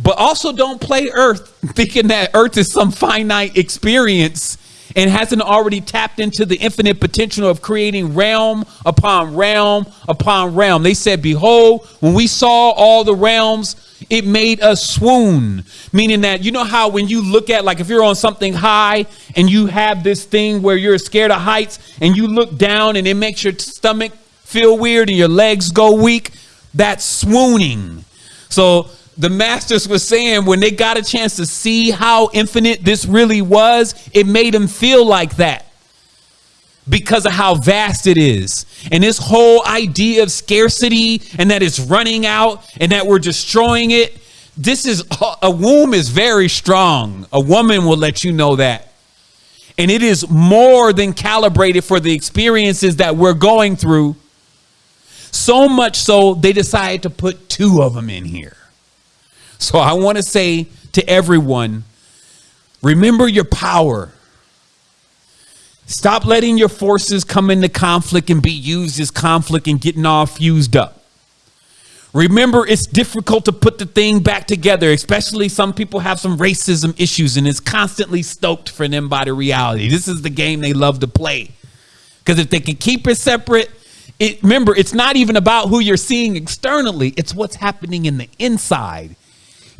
But also don't play Earth thinking that Earth is some finite experience and hasn't already tapped into the infinite potential of creating realm upon realm upon realm. They said, Behold, when we saw all the realms, it made us swoon. Meaning that, you know how when you look at, like if you're on something high and you have this thing where you're scared of heights and you look down and it makes your stomach feel weird and your legs go weak, that's swooning. So the masters were saying when they got a chance to see how infinite this really was, it made them feel like that because of how vast it is. And this whole idea of scarcity and that it's running out and that we're destroying it. This is a womb is very strong. A woman will let you know that. And it is more than calibrated for the experiences that we're going through. So much so they decided to put two of them in here. So I want to say to everyone remember your power. Stop letting your forces come into conflict and be used as conflict and getting all fused up. Remember, it's difficult to put the thing back together, especially some people have some racism issues and it's constantly stoked for them by the reality. This is the game they love to play. Because if they can keep it separate, it, remember, it's not even about who you're seeing externally, it's what's happening in the inside.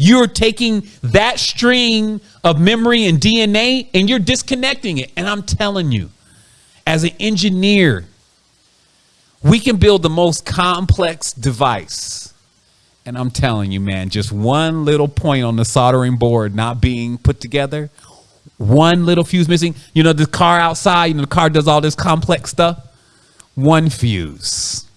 You're taking that string of memory and DNA and you're disconnecting it. And I'm telling you, as an engineer, we can build the most complex device. And I'm telling you, man, just one little point on the soldering board not being put together, one little fuse missing. You know, the car outside, you know, the car does all this complex stuff. One fuse.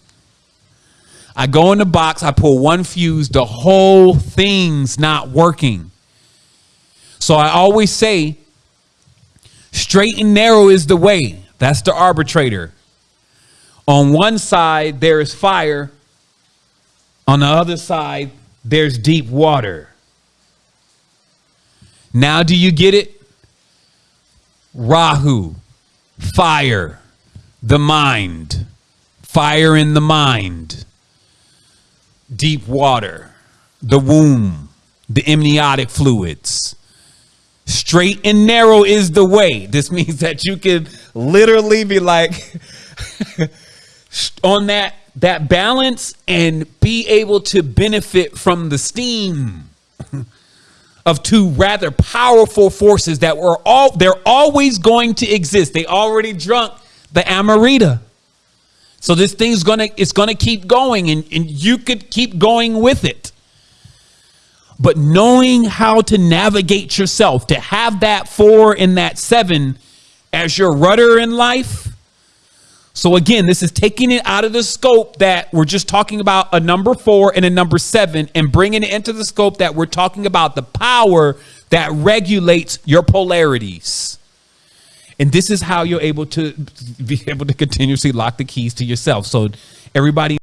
I go in the box, I pull one fuse, the whole thing's not working. So I always say, straight and narrow is the way. That's the arbitrator. On one side, there is fire. On the other side, there's deep water. Now, do you get it? Rahu, fire, the mind, fire in the mind deep water, the womb, the amniotic fluids. Straight and narrow is the way. This means that you can literally be like on that that balance and be able to benefit from the steam of two rather powerful forces that were all they're always going to exist. They already drunk the Amrita. So this thing's gonna it's gonna keep going and, and you could keep going with it. But knowing how to navigate yourself, to have that four and that seven as your rudder in life. So again, this is taking it out of the scope that we're just talking about a number four and a number seven and bringing it into the scope that we're talking about the power that regulates your polarities. And this is how you're able to be able to continuously lock the keys to yourself. So everybody